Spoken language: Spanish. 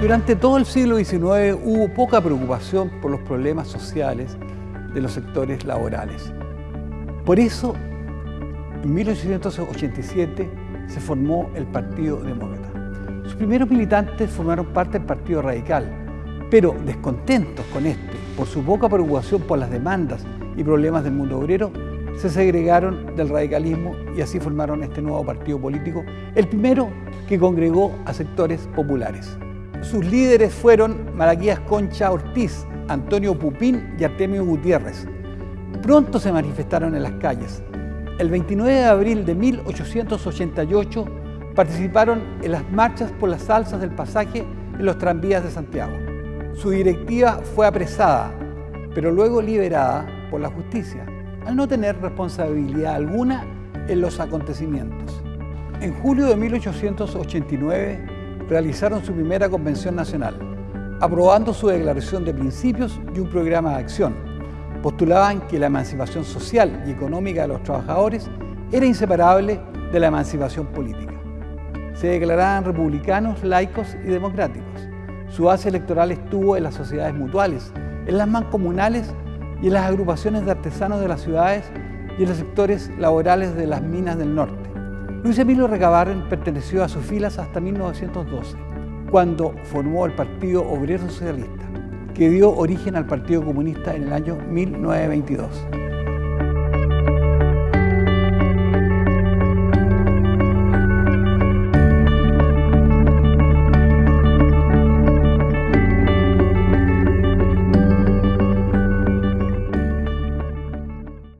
Durante todo el siglo XIX hubo poca preocupación por los problemas sociales de los sectores laborales. Por eso, en 1887 se formó el Partido Demócrata. Sus primeros militantes formaron parte del Partido Radical, pero descontentos con este por su poca preocupación por las demandas y problemas del mundo obrero, se segregaron del radicalismo y así formaron este nuevo partido político, el primero que congregó a sectores populares. Sus líderes fueron Malaquías Concha Ortiz, Antonio Pupín y Artemio Gutiérrez. Pronto se manifestaron en las calles. El 29 de abril de 1888 participaron en las marchas por las alzas del pasaje en los tranvías de Santiago. Su directiva fue apresada, pero luego liberada por la justicia, al no tener responsabilidad alguna en los acontecimientos. En julio de 1889 realizaron su primera convención nacional, aprobando su declaración de principios y un programa de acción. Postulaban que la emancipación social y económica de los trabajadores era inseparable de la emancipación política. Se declaraban republicanos, laicos y democráticos. Su base electoral estuvo en las sociedades mutuales, en las mancomunales y en las agrupaciones de artesanos de las ciudades y en los sectores laborales de las minas del norte. Luis Emilio Recabarren perteneció a sus filas hasta 1912, cuando formó el Partido Obrero Socialista, que dio origen al Partido Comunista en el año 1922.